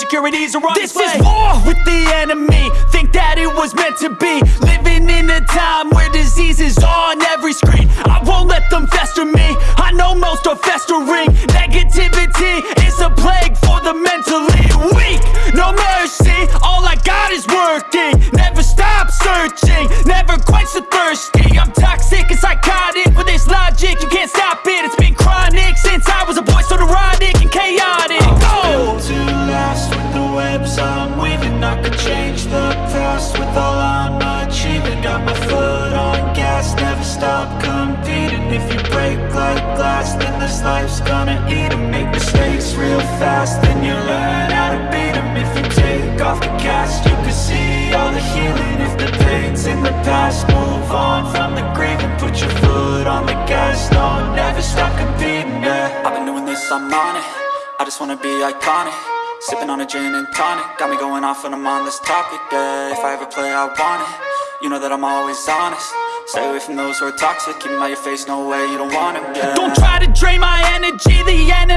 insecurities are on This display. is war with the enemy. Think that it was meant to be. Living in a time where disease is on every screen. I won't let them fester me. I know most are festering. Negativity is a plague for the mentally weak. No mercy, all I got is working. Never stop searching, never quite so thirsty. I'm toxic If you break like glass, then this life's gonna eat 'em. Make mistakes real fast, then you learn how to beat 'em. If you take off the cast, you can see all the healing. If the pain's in the past, move on from the grave And put your foot on the gas, no, never stop competing, yeah. I've been doing this, I'm on it. I just wanna be iconic. Sipping on a gin and tonic. Got me going off when I'm on this topic, yeah. If I ever play, I want it. You know that I'm always honest Stay away from those who are toxic. Keep 'em out your face, no way, you don't want 'em, yeah Don't try to drain my energy. The enemy